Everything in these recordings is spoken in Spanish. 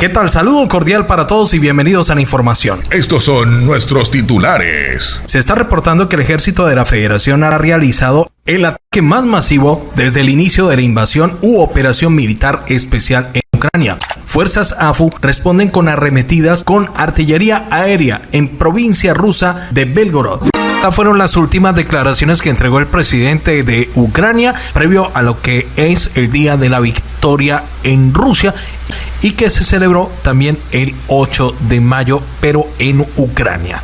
¿Qué tal? Saludo cordial para todos y bienvenidos a la información. Estos son nuestros titulares. Se está reportando que el ejército de la Federación ha realizado el ataque más masivo desde el inicio de la invasión u operación militar especial en Ucrania. Fuerzas AFU responden con arremetidas con artillería aérea en provincia rusa de Belgorod. Estas fueron las últimas declaraciones que entregó el presidente de Ucrania previo a lo que es el Día de la Victoria en Rusia y que se celebró también el 8 de mayo, pero en Ucrania.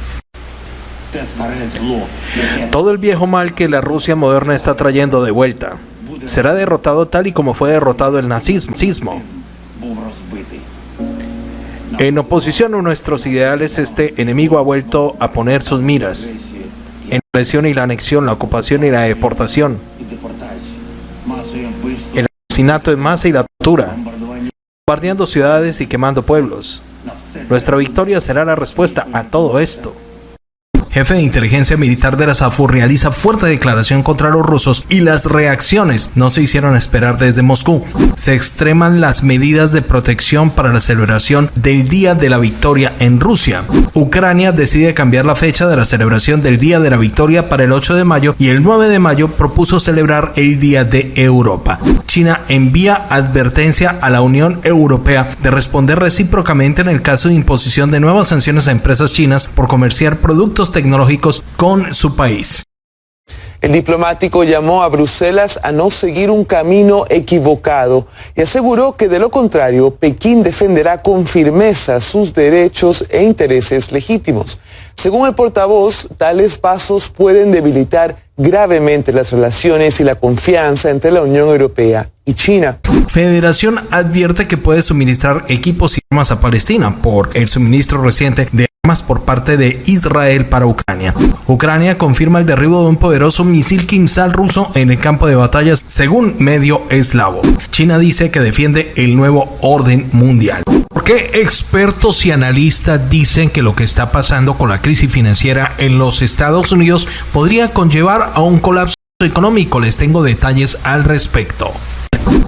Todo el viejo mal que la Rusia moderna está trayendo de vuelta será derrotado tal y como fue derrotado el nazismo. En oposición a nuestros ideales, este enemigo ha vuelto a poner sus miras presión y la anexión, la ocupación y la deportación, el asesinato en masa y la tortura, bombardeando ciudades y quemando pueblos. Nuestra victoria será la respuesta a todo esto jefe de inteligencia militar de la SAFU, realiza fuerte declaración contra los rusos y las reacciones no se hicieron esperar desde Moscú. Se extreman las medidas de protección para la celebración del Día de la Victoria en Rusia. Ucrania decide cambiar la fecha de la celebración del Día de la Victoria para el 8 de mayo y el 9 de mayo propuso celebrar el Día de Europa. China envía advertencia a la Unión Europea de responder recíprocamente en el caso de imposición de nuevas sanciones a empresas chinas por comerciar productos tecnológicos tecnológicos con su país. El diplomático llamó a Bruselas a no seguir un camino equivocado y aseguró que de lo contrario Pekín defenderá con firmeza sus derechos e intereses legítimos. Según el portavoz, tales pasos pueden debilitar gravemente las relaciones y la confianza entre la Unión Europea y China. Federación advierte que puede suministrar equipos y armas a Palestina por el suministro reciente de por parte de Israel para Ucrania. Ucrania confirma el derribo de un poderoso misil Kimsal ruso en el campo de batallas, según medio eslavo. China dice que defiende el nuevo orden mundial. ¿Por qué expertos y analistas dicen que lo que está pasando con la crisis financiera en los Estados Unidos podría conllevar a un colapso económico? Les tengo detalles al respecto.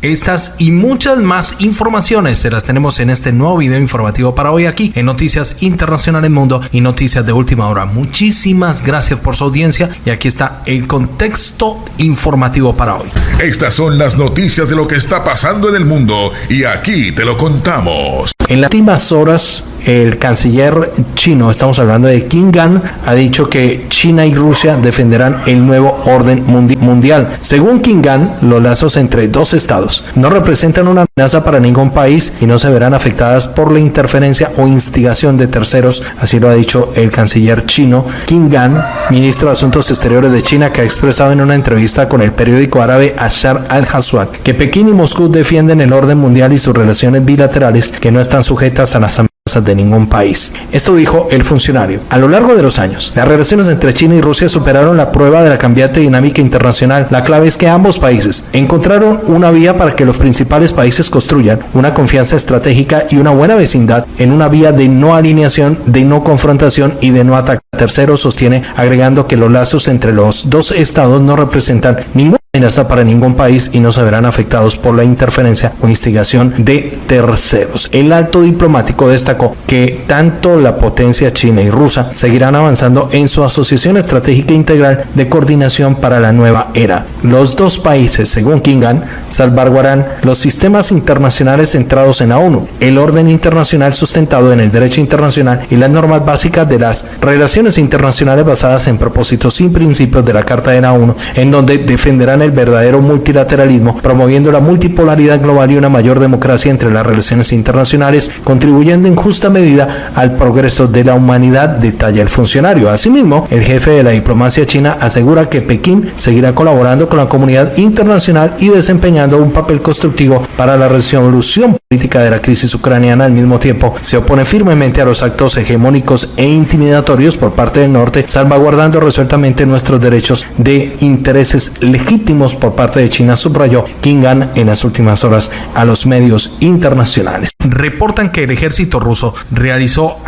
Estas y muchas más informaciones se las tenemos en este nuevo video informativo para hoy aquí en Noticias Internacionales Mundo y Noticias de Última Hora. Muchísimas gracias por su audiencia y aquí está el contexto informativo para hoy. Estas son las noticias de lo que está pasando en el mundo y aquí te lo contamos. En las últimas horas, el canciller chino, estamos hablando de Kim Gan, ha dicho que China y Rusia defenderán el nuevo orden mundial. Según Kim Gan, los lazos entre dos estados no representan una amenaza para ningún país y no se verán afectadas por la interferencia o instigación de terceros, así lo ha dicho el canciller chino Kim Gan, ministro de Asuntos Exteriores de China, que ha expresado en una entrevista con el periódico árabe Ashar al-Haswad que Pekín y Moscú defienden el orden mundial y sus relaciones bilaterales que no están sujetas a las amenazas de ningún país. Esto dijo el funcionario. A lo largo de los años, las relaciones entre China y Rusia superaron la prueba de la cambiante dinámica internacional. La clave es que ambos países encontraron una vía para que los principales países construyan una confianza estratégica y una buena vecindad en una vía de no alineación, de no confrontación y de no ataque. Tercero sostiene agregando que los lazos entre los dos estados no representan ningún amenaza para ningún país y no se verán afectados por la interferencia o instigación de terceros. El alto diplomático destacó que tanto la potencia china y rusa seguirán avanzando en su asociación estratégica integral de coordinación para la nueva era. Los dos países, según Kingan, salvaguardarán los sistemas internacionales centrados en la ONU, el orden internacional sustentado en el derecho internacional y las normas básicas de las relaciones internacionales basadas en propósitos y principios de la Carta de la ONU, en donde defenderán el verdadero multilateralismo, promoviendo la multipolaridad global y una mayor democracia entre las relaciones internacionales, contribuyendo en justa medida al progreso de la humanidad, detalla el funcionario. Asimismo, el jefe de la diplomacia china asegura que Pekín seguirá colaborando con la comunidad internacional y desempeñando un papel constructivo para la resolución política de la crisis ucraniana. Al mismo tiempo, se opone firmemente a los actos hegemónicos e intimidatorios por parte del norte, salvaguardando resueltamente nuestros derechos de intereses legítimos por parte de China, subrayó Kingan en las últimas horas a los medios internacionales. Reportan que el ejército ruso realizó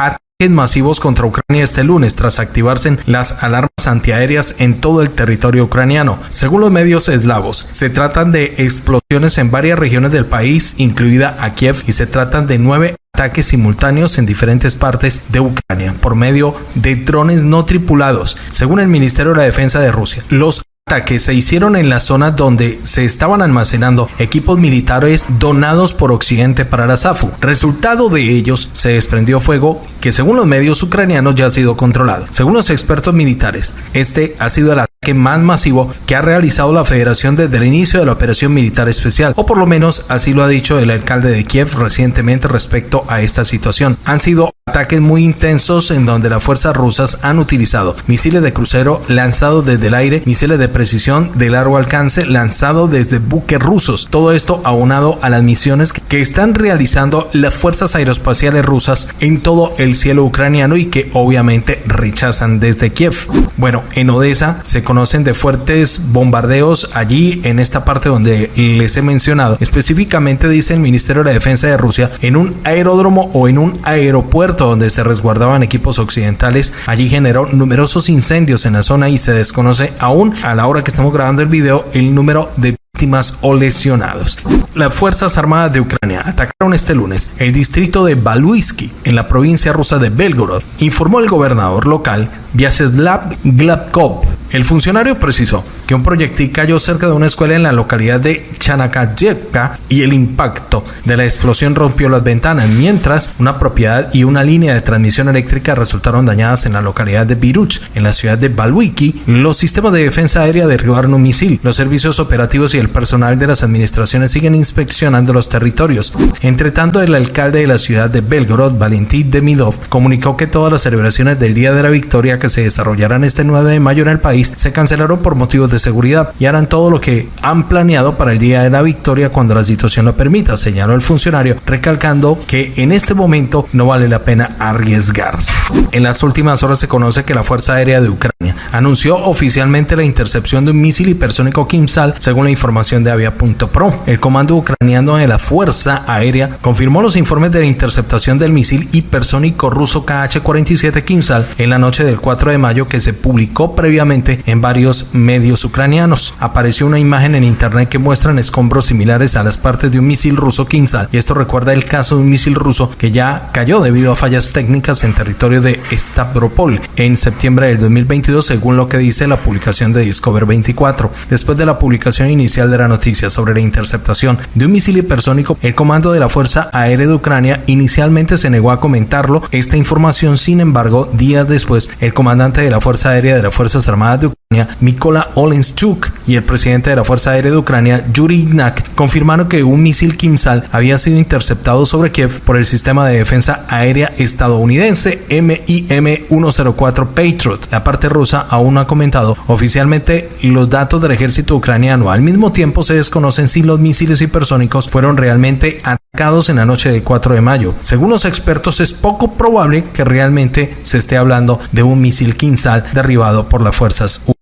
masivos contra Ucrania este lunes tras activarse las alarmas antiaéreas en todo el territorio ucraniano. Según los medios eslavos, se tratan de explosiones en varias regiones del país, incluida a Kiev, y se tratan de nueve ataques simultáneos en diferentes partes de Ucrania por medio de drones no tripulados, según el Ministerio de la Defensa de Rusia. Los que se hicieron en la zona donde se estaban almacenando equipos militares donados por Occidente para la SAFU. Resultado de ellos se desprendió fuego que según los medios ucranianos ya ha sido controlado. Según los expertos militares, este ha sido el ataque más masivo que ha realizado la federación desde el inicio de la operación militar especial, o por lo menos así lo ha dicho el alcalde de Kiev recientemente respecto a esta situación. Han sido ataques muy intensos en donde las fuerzas rusas han utilizado misiles de crucero lanzados desde el aire, misiles de precisión de largo alcance lanzados desde buques rusos. Todo esto aunado a las misiones que están realizando las fuerzas aeroespaciales rusas en todo el cielo ucraniano y que obviamente rechazan desde Kiev. Bueno, en Odessa se conocen de fuertes bombardeos allí en esta parte donde les he mencionado. Específicamente dice el Ministerio de la Defensa de Rusia en un aeródromo o en un aeropuerto donde se resguardaban equipos occidentales. Allí generó numerosos incendios en la zona y se desconoce aún a la hora que estamos grabando el video el número de víctimas o lesionados. Las Fuerzas Armadas de Ucrania atacaron este lunes el distrito de Baluisky en la provincia rusa de Belgorod, informó el gobernador local Vyacheslav Gladkov. El funcionario precisó que un proyectil cayó cerca de una escuela en la localidad de Chanakayevka y el impacto de la explosión rompió las ventanas, mientras una propiedad y una línea de transmisión eléctrica resultaron dañadas en la localidad de Biruch, en la ciudad de Baluiki. Los sistemas de defensa aérea derribaron un misil. Los servicios operativos y el personal de las administraciones siguen inspeccionando los territorios. Entre tanto, el alcalde de la ciudad de Belgorod, Valentín Demidov, comunicó que todas las celebraciones del Día de la Victoria que se desarrollarán este 9 de mayo en el país se cancelaron por motivos de seguridad y harán todo lo que han planeado para el Día de la Victoria cuando la situación lo permita, señaló el funcionario, recalcando que en este momento no vale la pena arriesgarse. En las últimas horas se conoce que la Fuerza Aérea de Ucrania anunció oficialmente la intercepción de un misil hipersónico Kimsal, según la información de Avia.pro. El comando ucraniano de la Fuerza Aérea confirmó los informes de la interceptación del misil hipersónico ruso KH-47 Kimsal en la noche del 4 de mayo que se publicó previamente en varios medios ucranianos. Apareció una imagen en internet que muestran escombros similares a las partes de un misil ruso Kimsal y esto recuerda el caso de un misil ruso que ya cayó debido a fallas técnicas en territorio de Stavropol en septiembre del 2022 según lo que dice la publicación de Discover 24. Después de la publicación inicial de la noticia sobre la interceptación de un misil hipersónico, el comando de la Fuerza Aérea de Ucrania inicialmente se negó a comentarlo. Esta información, sin embargo, días después, el comandante de la Fuerza Aérea de las Fuerzas Armadas de Ucrania Mikola Olenschuk y el presidente de la Fuerza Aérea de Ucrania, Yuri Ignak, confirmaron que un misil Kimsal había sido interceptado sobre Kiev por el sistema de defensa aérea estadounidense MIM-104 Patriot. La parte rusa aún no ha comentado oficialmente los datos del ejército ucraniano. Al mismo tiempo se desconocen si los misiles hipersónicos fueron realmente atacados en la noche del 4 de mayo. Según los expertos es poco probable que realmente se esté hablando de un misil Kimsal derribado por las fuerzas ucranianas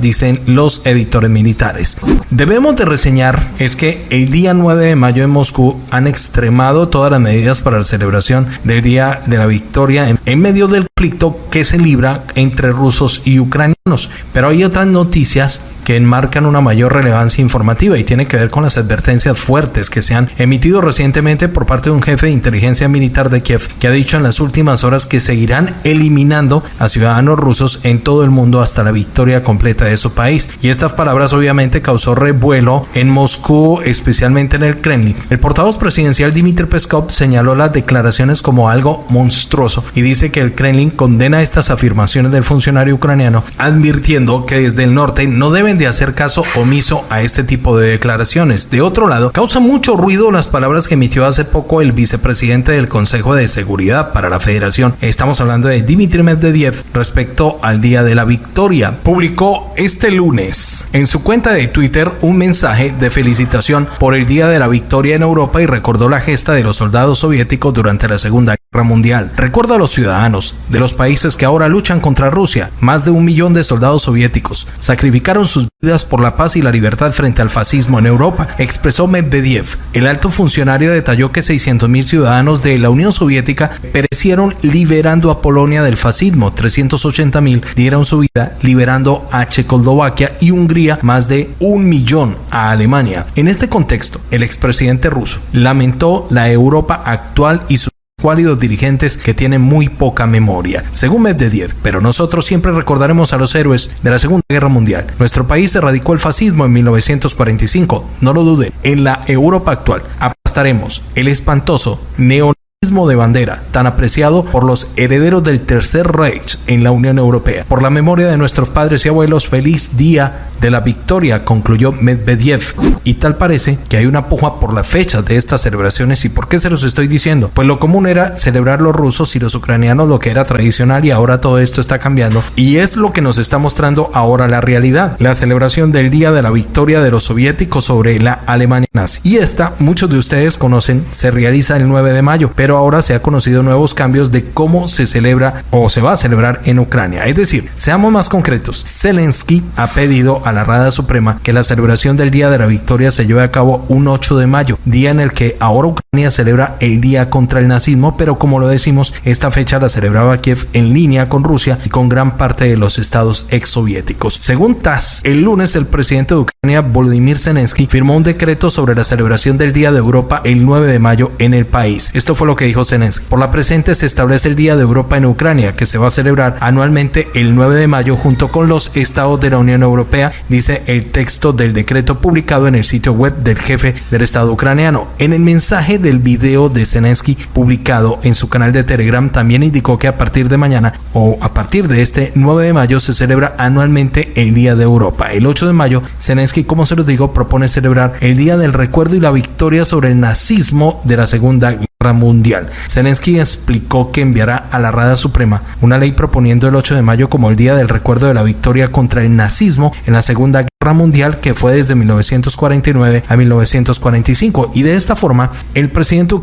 dicen los editores militares. Debemos de reseñar es que el día 9 de mayo en Moscú han extremado todas las medidas para la celebración del Día de la Victoria en, en medio del conflicto que se libra entre rusos y ucranianos. Pero hay otras noticias que enmarcan una mayor relevancia informativa y tiene que ver con las advertencias fuertes que se han emitido recientemente por parte de un jefe de inteligencia militar de Kiev que ha dicho en las últimas horas que seguirán eliminando a ciudadanos rusos en todo el mundo hasta la victoria completa de su país. Y estas palabras obviamente causó revuelo en Moscú, especialmente en el Kremlin. El portavoz presidencial Dmitry Peskov señaló las declaraciones como algo monstruoso y dice que el Kremlin condena estas afirmaciones del funcionario ucraniano, advirtiendo que desde el norte no deben de hacer caso omiso a este tipo de declaraciones. De otro lado, causa mucho ruido las palabras que emitió hace poco el vicepresidente del Consejo de Seguridad para la Federación. Estamos hablando de Dmitry Medvedev respecto al Día de la Victoria. Publicó este lunes en su cuenta de Twitter un mensaje de felicitación por el Día de la Victoria en Europa y recordó la gesta de los soldados soviéticos durante la Segunda Mundial. Recuerda a los ciudadanos de los países que ahora luchan contra Rusia. Más de un millón de soldados soviéticos sacrificaron sus vidas por la paz y la libertad frente al fascismo en Europa, expresó Medvedev. El alto funcionario detalló que 600.000 ciudadanos de la Unión Soviética perecieron liberando a Polonia del fascismo, 380.000 dieron su vida liberando a Checoslovaquia y Hungría más de un millón a Alemania. En este contexto, el expresidente ruso lamentó la Europa actual y su cuálidos dirigentes que tienen muy poca memoria, según Medvedev. Pero nosotros siempre recordaremos a los héroes de la Segunda Guerra Mundial. Nuestro país erradicó el fascismo en 1945, no lo duden. En la Europa actual aplastaremos el espantoso neo de bandera, tan apreciado por los herederos del Tercer Reich en la Unión Europea. Por la memoria de nuestros padres y abuelos, feliz día de la victoria, concluyó Medvedev. Y tal parece que hay una puja por la fecha de estas celebraciones. ¿Y por qué se los estoy diciendo? Pues lo común era celebrar los rusos y los ucranianos lo que era tradicional y ahora todo esto está cambiando. Y es lo que nos está mostrando ahora la realidad. La celebración del día de la victoria de los soviéticos sobre la Alemania nazi. Y esta, muchos de ustedes conocen, se realiza el 9 de mayo, pero ahora se ha conocido nuevos cambios de cómo se celebra o se va a celebrar en Ucrania. Es decir, seamos más concretos, Zelensky ha pedido a la Rada Suprema que la celebración del Día de la Victoria se lleve a cabo un 8 de mayo, día en el que ahora Ucrania celebra el Día contra el Nazismo, pero como lo decimos, esta fecha la celebraba Kiev en línea con Rusia y con gran parte de los estados exsoviéticos. Según TASS, el lunes el presidente de Ucrania, Volodymyr Zelensky, firmó un decreto sobre la celebración del Día de Europa el 9 de mayo en el país. Esto fue lo que dijo Zelensky. Por la presente se establece el Día de Europa en Ucrania, que se va a celebrar anualmente el 9 de mayo junto con los estados de la Unión Europea, dice el texto del decreto publicado en el sitio web del jefe del Estado ucraniano. En el mensaje del video de Zelensky publicado en su canal de Telegram también indicó que a partir de mañana o a partir de este 9 de mayo se celebra anualmente el Día de Europa. El 8 de mayo, Zelensky, como se los digo, propone celebrar el Día del Recuerdo y la victoria sobre el nazismo de la Segunda Mundial. Zelensky explicó que enviará a la Rada Suprema una ley proponiendo el 8 de mayo como el día del recuerdo de la victoria contra el nazismo en la Segunda Guerra Mundial que fue desde 1949 a 1945 y de esta forma el presidente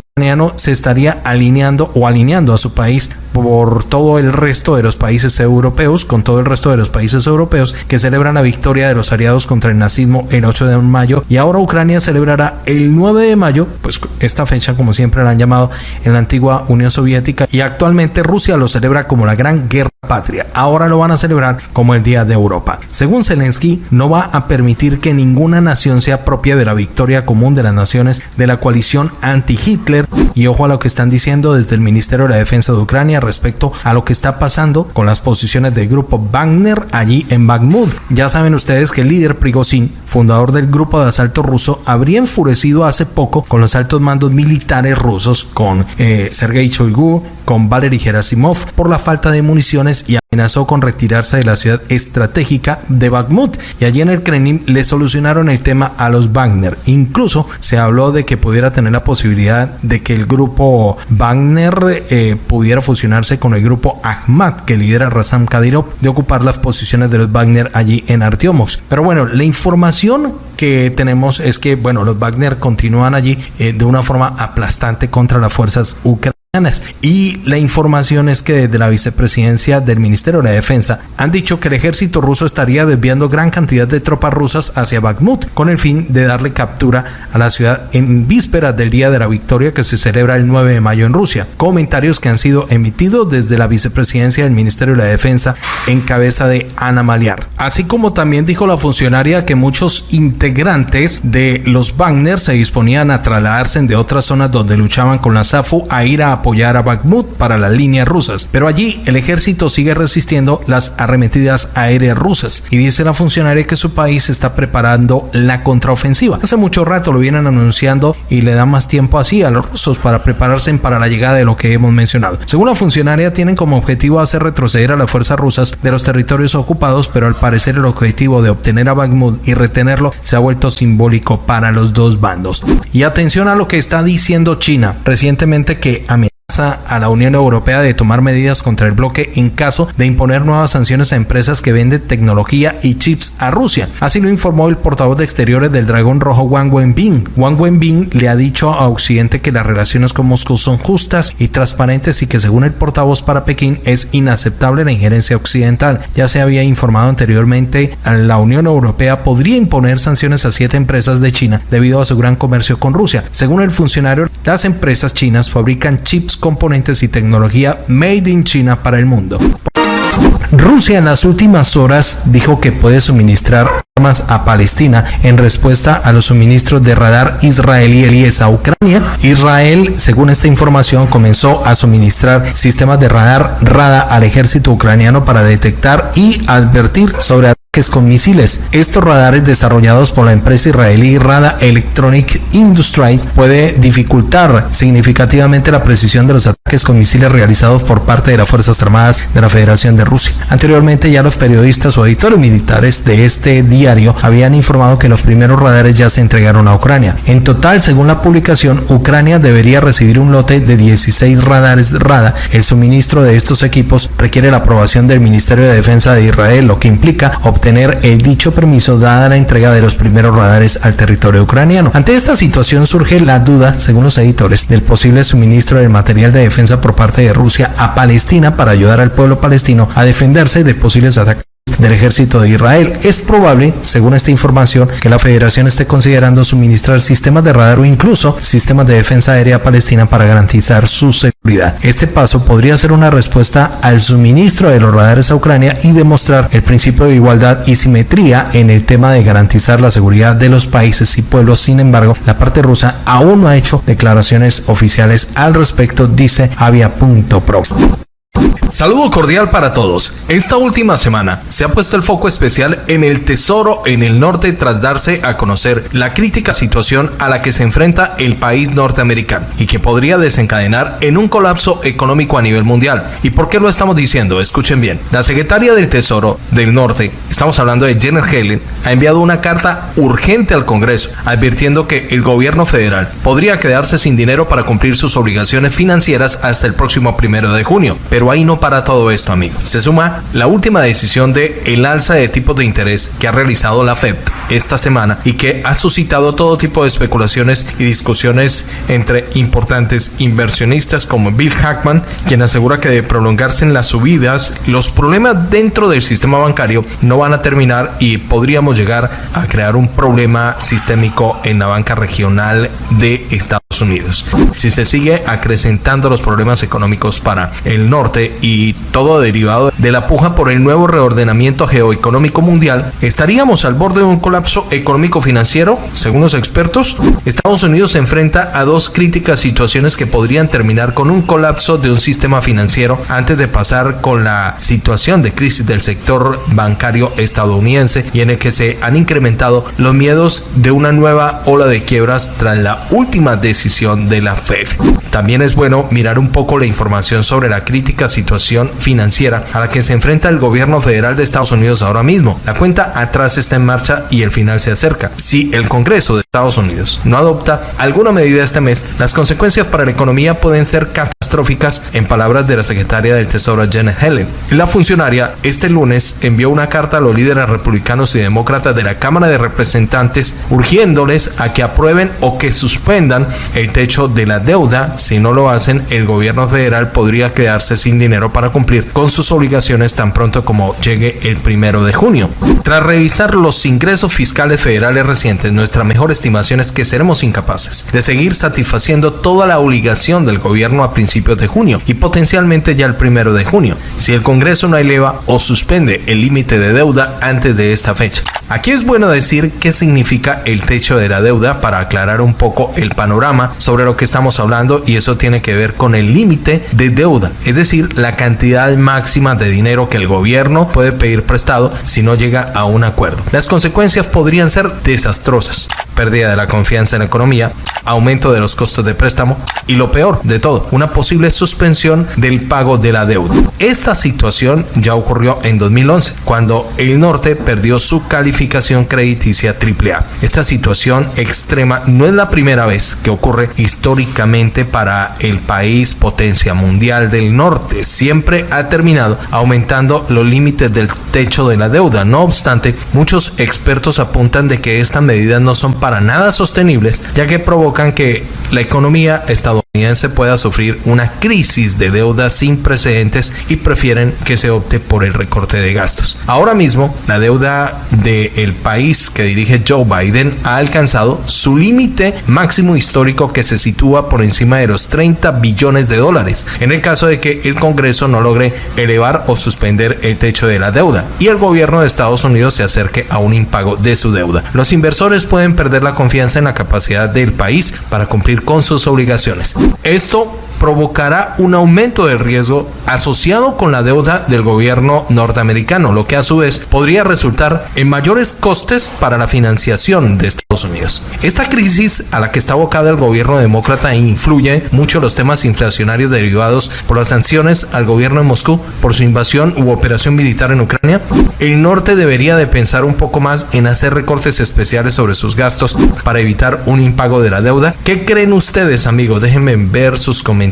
se estaría alineando o alineando a su país por todo el resto de los países europeos, con todo el resto de los países europeos que celebran la victoria de los aliados contra el nazismo el 8 de mayo y ahora Ucrania celebrará el 9 de mayo, pues esta fecha como siempre la han llamado en la antigua Unión Soviética y actualmente Rusia lo celebra como la Gran Guerra Patria. Ahora lo van a celebrar como el Día de Europa. Según Zelensky, no va a permitir que ninguna nación sea propia de la victoria común de las naciones de la coalición anti-Hitler y ojo a lo que están diciendo desde el Ministerio de la Defensa de Ucrania respecto a lo que está pasando con las posiciones del grupo Wagner allí en Bakhmut. Ya saben ustedes que el líder Prigozhin, fundador del grupo de asalto ruso, habría enfurecido hace poco con los altos mandos militares rusos, con eh, Sergei Shoigu, con Valery Gerasimov, por la falta de municiones y amenazó con retirarse de la ciudad estratégica de Bakhmut y allí en el Kremlin le solucionaron el tema a los Wagner. Incluso se habló de que pudiera tener la posibilidad de que el grupo Wagner eh, pudiera fusionarse con el grupo Ahmad que lidera Razam Kadyrov de ocupar las posiciones de los Wagner allí en Artyomovsk. Pero bueno, la información que tenemos es que bueno, los Wagner continúan allí eh, de una forma aplastante contra las fuerzas ucranianas y la información es que desde la vicepresidencia del Ministerio de la Defensa han dicho que el ejército ruso estaría desviando gran cantidad de tropas rusas hacia Bakhmut con el fin de darle captura a la ciudad en vísperas del Día de la Victoria que se celebra el 9 de mayo en Rusia. Comentarios que han sido emitidos desde la vicepresidencia del Ministerio de la Defensa en cabeza de Ana Maliar. Así como también dijo la funcionaria que muchos integrantes de los Wagner se disponían a trasladarse de otras zonas donde luchaban con la SAFU a ir a apoyar a Bakhmut para las líneas rusas, pero allí el ejército sigue resistiendo las arremetidas aéreas rusas y dice la funcionaria que su país está preparando la contraofensiva. Hace mucho rato lo vienen anunciando y le da más tiempo así a los rusos para prepararse para la llegada de lo que hemos mencionado. Según la funcionaria, tienen como objetivo hacer retroceder a las fuerzas rusas de los territorios ocupados, pero al parecer el objetivo de obtener a Bakhmut y retenerlo se ha vuelto simbólico para los dos bandos. Y atención a lo que está diciendo China recientemente que a a la Unión Europea de tomar medidas contra el bloque en caso de imponer nuevas sanciones a empresas que venden tecnología y chips a Rusia. Así lo informó el portavoz de Exteriores del Dragón Rojo Wang Wenbin. Wang Wenbin le ha dicho a Occidente que las relaciones con Moscú son justas y transparentes y que según el portavoz para Pekín es inaceptable la injerencia occidental. Ya se había informado anteriormente, la Unión Europea podría imponer sanciones a siete empresas de China debido a su gran comercio con Rusia. Según el funcionario, las empresas chinas fabrican chips, componentes y tecnología made in China para el mundo. Rusia en las últimas horas dijo que puede suministrar armas a Palestina en respuesta a los suministros de radar israelíes a Ucrania. Israel, según esta información, comenzó a suministrar sistemas de radar RADA al ejército ucraniano para detectar y advertir sobre con misiles. Estos radares desarrollados por la empresa israelí Rada Electronic Industries puede dificultar significativamente la precisión de los ataques con misiles realizados por parte de las Fuerzas Armadas de la Federación de Rusia. Anteriormente ya los periodistas o editores militares de este diario habían informado que los primeros radares ya se entregaron a Ucrania. En total, según la publicación, Ucrania debería recibir un lote de 16 radares Rada. El suministro de estos equipos requiere la aprobación del Ministerio de Defensa de Israel, lo que implica obtener tener el dicho permiso dada la entrega de los primeros radares al territorio ucraniano. Ante esta situación surge la duda, según los editores, del posible suministro del material de defensa por parte de Rusia a Palestina para ayudar al pueblo palestino a defenderse de posibles ataques del ejército de Israel. Es probable, según esta información, que la federación esté considerando suministrar sistemas de radar o incluso sistemas de defensa aérea palestina para garantizar su seguridad. Este paso podría ser una respuesta al suministro de los radares a Ucrania y demostrar el principio de igualdad y simetría en el tema de garantizar la seguridad de los países y pueblos. Sin embargo, la parte rusa aún no ha hecho declaraciones oficiales al respecto, dice Avia.pro. Saludo cordial para todos. Esta última semana se ha puesto el foco especial en el tesoro en el norte tras darse a conocer la crítica situación a la que se enfrenta el país norteamericano y que podría desencadenar en un colapso económico a nivel mundial. ¿Y por qué lo estamos diciendo? Escuchen bien. La secretaria del Tesoro del Norte, estamos hablando de Janet Helen, ha enviado una carta urgente al Congreso advirtiendo que el gobierno federal podría quedarse sin dinero para cumplir sus obligaciones financieras hasta el próximo primero de junio. Pero ahí no para todo esto, amigos. Se suma la última decisión de el alza de tipos de interés que ha realizado la Fed esta semana y que ha suscitado todo tipo de especulaciones y discusiones entre importantes inversionistas como Bill Hackman, quien asegura que de prolongarse en las subidas, los problemas dentro del sistema bancario no van a terminar y podríamos llegar a crear un problema sistémico en la banca regional de Estados Unidos. Si se sigue acrecentando los problemas económicos para el norte y todo derivado de la puja por el nuevo reordenamiento geoeconómico mundial, estaríamos al borde de un colapso económico financiero, según los expertos. Estados Unidos se enfrenta a dos críticas situaciones que podrían terminar con un colapso de un sistema financiero antes de pasar con la situación de crisis del sector bancario estadounidense y en el que se han incrementado los miedos de una nueva ola de quiebras tras la última decisión de la Fed. También es bueno mirar un poco la información sobre la crítica situación financiera a la que se enfrenta el gobierno federal de Estados Unidos ahora mismo. La cuenta atrás está en marcha y el final se acerca. Si el Congreso de Estados Unidos no adopta alguna medida este mes, las consecuencias para la economía pueden ser catastróficas, en palabras de la secretaria del Tesoro Janet Helen. La funcionaria este lunes envió una carta a los líderes republicanos y demócratas de la Cámara de Representantes urgiéndoles a que aprueben o que suspendan el techo de la deuda. Si no lo hacen, el gobierno federal podría quedarse sin dinero para cumplir con sus obligaciones tan pronto como llegue el primero de junio. Tras revisar los ingresos fiscales federales recientes, nuestra mejor estimación es que seremos incapaces de seguir satisfaciendo toda la obligación del gobierno a principios de junio y potencialmente ya el primero de junio, si el Congreso no eleva o suspende el límite de deuda antes de esta fecha. Aquí es bueno decir qué significa el techo de la deuda para aclarar un poco el panorama sobre lo que estamos hablando y eso tiene que ver con el límite de deuda, es decir, la cantidad máxima de dinero que el gobierno puede pedir prestado si no llega a un acuerdo. Las consecuencias podrían ser desastrosas. Pérdida de la confianza en la economía, aumento de los costos de préstamo y lo peor de todo, una posible suspensión del pago de la deuda. Esta situación ya ocurrió en 2011, cuando el norte perdió su calificación crediticia AAA. Esta situación extrema no es la primera vez que ocurre históricamente para el país potencia mundial del norte. Siempre ha terminado aumentando los límites del techo de la deuda. No obstante, muchos expertos apuntan de que estas medidas no son para nada sostenibles, ya que provocan que la economía estadounidense pueda sufrir una crisis de deuda sin precedentes y prefieren que se opte por el recorte de gastos. Ahora mismo, la deuda del país que dirige Joe Biden ha alcanzado su límite máximo histórico que se sitúa por encima de los 30 billones de dólares, en el caso de que el Congreso no logre elevar o suspender el techo de la deuda y el gobierno de Estados Unidos se acerque a un impago de su deuda. Los inversores pueden perder la confianza en la capacidad del país para cumplir con sus obligaciones. Esto provocará un aumento del riesgo asociado con la deuda del gobierno norteamericano, lo que a su vez podría resultar en mayores costes para la financiación de Estados Unidos. Esta crisis a la que está abocada el gobierno demócrata influye mucho los temas inflacionarios derivados por las sanciones al gobierno de Moscú por su invasión u operación militar en Ucrania. El norte debería de pensar un poco más en hacer recortes especiales sobre sus gastos para evitar un impago de la deuda. ¿Qué creen ustedes, amigos? Déjenme ver sus comentarios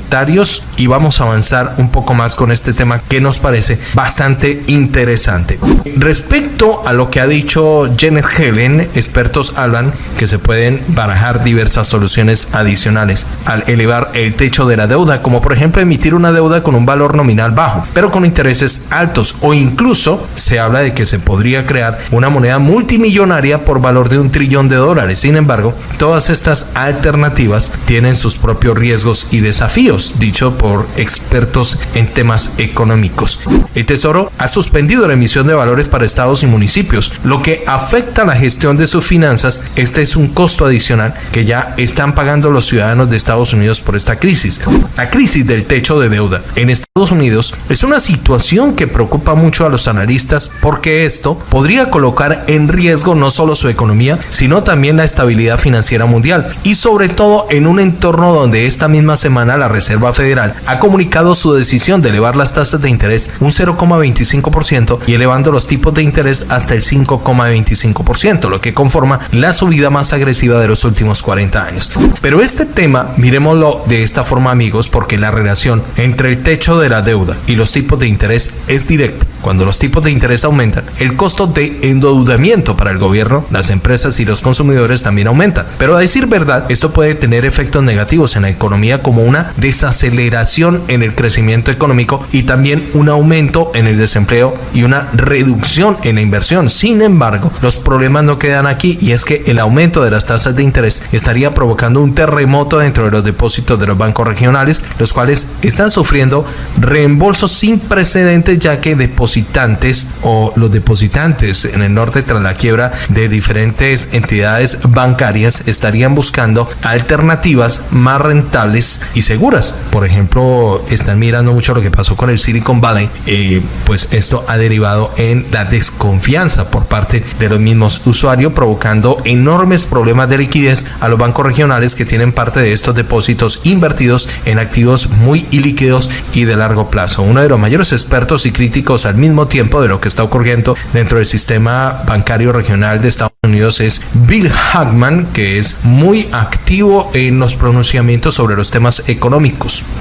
y vamos a avanzar un poco más con este tema que nos parece bastante interesante. Respecto a lo que ha dicho Janet Helen, expertos hablan que se pueden barajar diversas soluciones adicionales al elevar el techo de la deuda, como por ejemplo emitir una deuda con un valor nominal bajo, pero con intereses altos o incluso se habla de que se podría crear una moneda multimillonaria por valor de un trillón de dólares. Sin embargo, todas estas alternativas tienen sus propios riesgos y desafíos dicho por expertos en temas económicos. El Tesoro ha suspendido la emisión de valores para estados y municipios, lo que afecta la gestión de sus finanzas. Este es un costo adicional que ya están pagando los ciudadanos de Estados Unidos por esta crisis. La crisis del techo de deuda en Estados Unidos es una situación que preocupa mucho a los analistas porque esto podría colocar en riesgo no solo su economía, sino también la estabilidad financiera mundial y sobre todo en un entorno donde esta misma semana la Reserva Federal ha comunicado su decisión de elevar las tasas de interés un 0,25% y elevando los tipos de interés hasta el 5,25%, lo que conforma la subida más agresiva de los últimos 40 años. Pero este tema, miremoslo de esta forma amigos, porque la relación entre el techo de la deuda y los tipos de interés es directa. Cuando los tipos de interés aumentan, el costo de endeudamiento para el gobierno, las empresas y los consumidores también aumenta. Pero a decir verdad, esto puede tener efectos negativos en la economía como una desaceleración en el crecimiento económico y también un aumento en el desempleo y una reducción en la inversión. Sin embargo, los problemas no quedan aquí y es que el aumento de las tasas de interés estaría provocando un terremoto dentro de los depósitos de los bancos regionales, los cuales están sufriendo reembolsos sin precedentes ya que depositantes o los depositantes en el norte tras la quiebra de diferentes entidades bancarias estarían buscando alternativas más rentables y seguras por ejemplo, están mirando mucho lo que pasó con el Silicon Valley, eh, pues esto ha derivado en la desconfianza por parte de los mismos usuarios, provocando enormes problemas de liquidez a los bancos regionales que tienen parte de estos depósitos invertidos en activos muy ilíquidos y de largo plazo. Uno de los mayores expertos y críticos al mismo tiempo de lo que está ocurriendo dentro del sistema bancario regional de Estados Unidos es Bill Hackman, que es muy activo en los pronunciamientos sobre los temas económicos,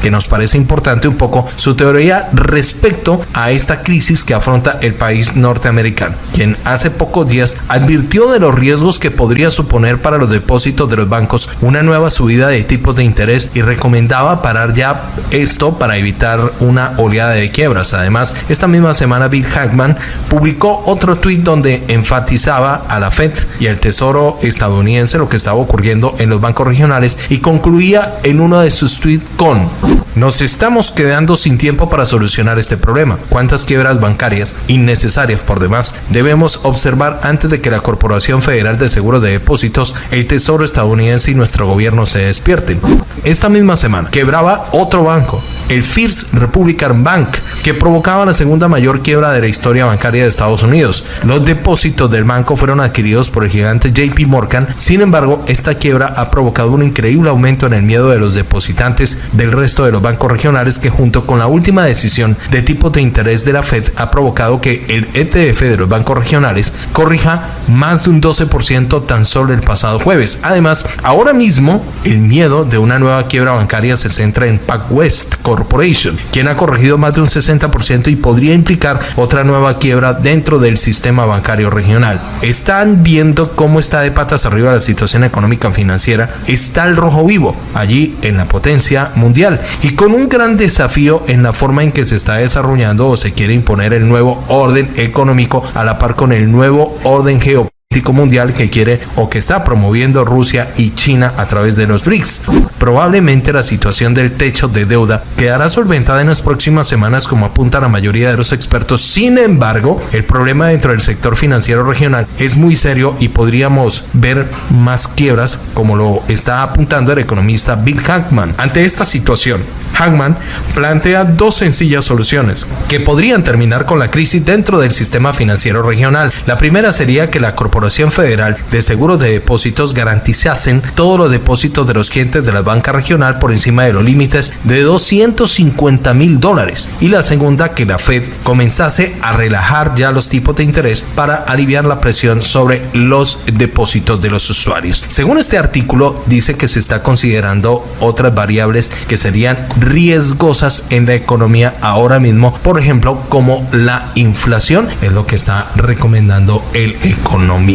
que nos parece importante un poco su teoría respecto a esta crisis que afronta el país norteamericano, quien hace pocos días advirtió de los riesgos que podría suponer para los depósitos de los bancos una nueva subida de tipos de interés y recomendaba parar ya esto para evitar una oleada de quiebras. Además, esta misma semana Bill Hackman publicó otro tuit donde enfatizaba a la Fed y el Tesoro estadounidense lo que estaba ocurriendo en los bancos regionales y concluía en uno de sus tweets con nos estamos quedando sin tiempo para solucionar este problema. ¿Cuántas quiebras bancarias innecesarias por demás debemos observar antes de que la Corporación Federal de Seguros de Depósitos, el Tesoro estadounidense y nuestro gobierno se despierten? Esta misma semana quebraba otro banco, el First Republican Bank, que provocaba la segunda mayor quiebra de la historia bancaria de Estados Unidos. Los depósitos del banco fueron adquiridos por el gigante JP Morgan, sin embargo, esta quiebra ha provocado un increíble aumento en el miedo de los depositantes del resto de los bancos regionales que junto con la última decisión de tipo de interés de la Fed ha provocado que el ETF de los bancos regionales corrija más de un 12% tan solo el pasado jueves. Además, ahora mismo el miedo de una nueva quiebra bancaria se centra en PacWest Corporation, quien ha corregido más de un 60% y podría implicar otra nueva quiebra dentro del sistema bancario regional. Están viendo cómo está de patas arriba la situación económica financiera. Está el rojo vivo allí en la potencia mundial y con un gran desafío en la forma en que se está desarrollando o se quiere imponer el nuevo orden económico a la par con el nuevo orden geopolítico mundial que quiere o que está promoviendo Rusia y China a través de los BRICS. Probablemente la situación del techo de deuda quedará solventada en las próximas semanas como apunta la mayoría de los expertos. Sin embargo, el problema dentro del sector financiero regional es muy serio y podríamos ver más quiebras como lo está apuntando el economista Bill Hackman. Ante esta situación, Hackman plantea dos sencillas soluciones que podrían terminar con la crisis dentro del sistema financiero regional. La primera sería que la corporación Federal de Seguros de Depósitos garantizasen todos los depósitos de los clientes de la banca regional por encima de los límites de 250 mil dólares. Y la segunda, que la Fed comenzase a relajar ya los tipos de interés para aliviar la presión sobre los depósitos de los usuarios. Según este artículo, dice que se está considerando otras variables que serían riesgosas en la economía ahora mismo, por ejemplo, como la inflación, es lo que está recomendando el economista.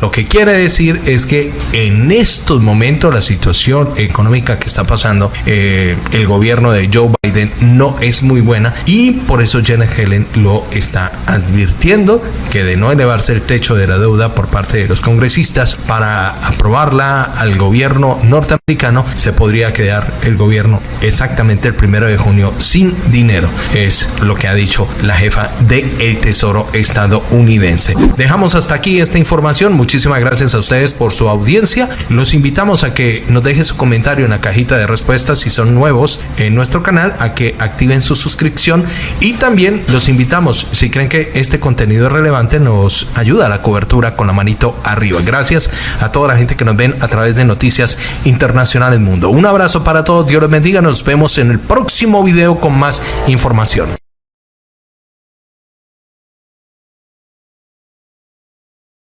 Lo que quiere decir es que en estos momentos la situación económica que está pasando eh, el gobierno de Joe Biden no es muy buena y por eso Janet Helen lo está advirtiendo que de no elevarse el techo de la deuda por parte de los congresistas para aprobarla al gobierno norteamericano se podría quedar el gobierno exactamente el primero de junio sin dinero. Es lo que ha dicho la jefa del el tesoro estadounidense. Dejamos hasta aquí información. Muchísimas gracias a ustedes por su audiencia. Los invitamos a que nos dejen su comentario en la cajita de respuestas si son nuevos en nuestro canal, a que activen su suscripción y también los invitamos, si creen que este contenido es relevante, nos ayuda a la cobertura con la manito arriba. Gracias a toda la gente que nos ven a través de Noticias Internacionales Mundo. Un abrazo para todos, Dios los bendiga, nos vemos en el próximo video con más información.